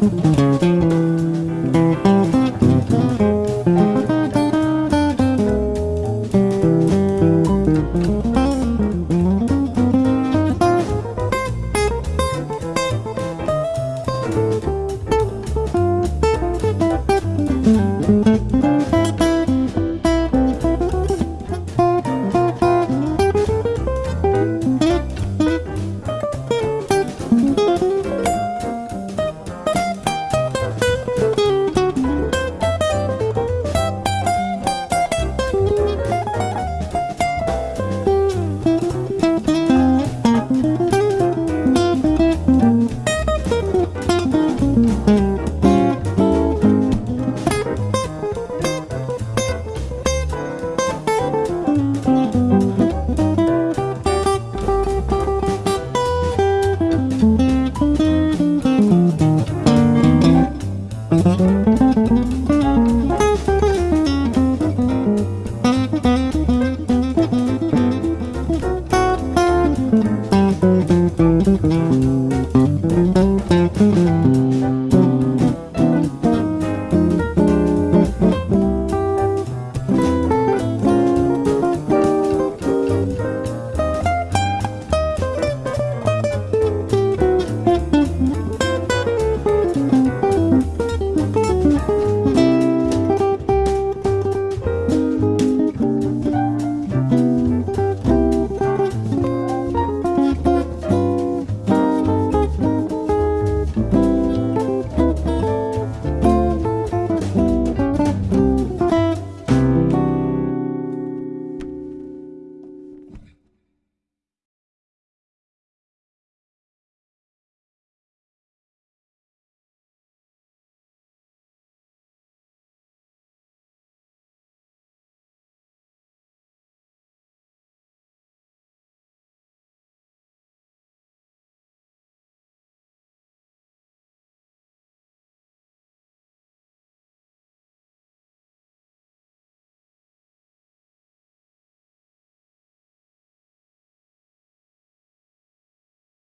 Thank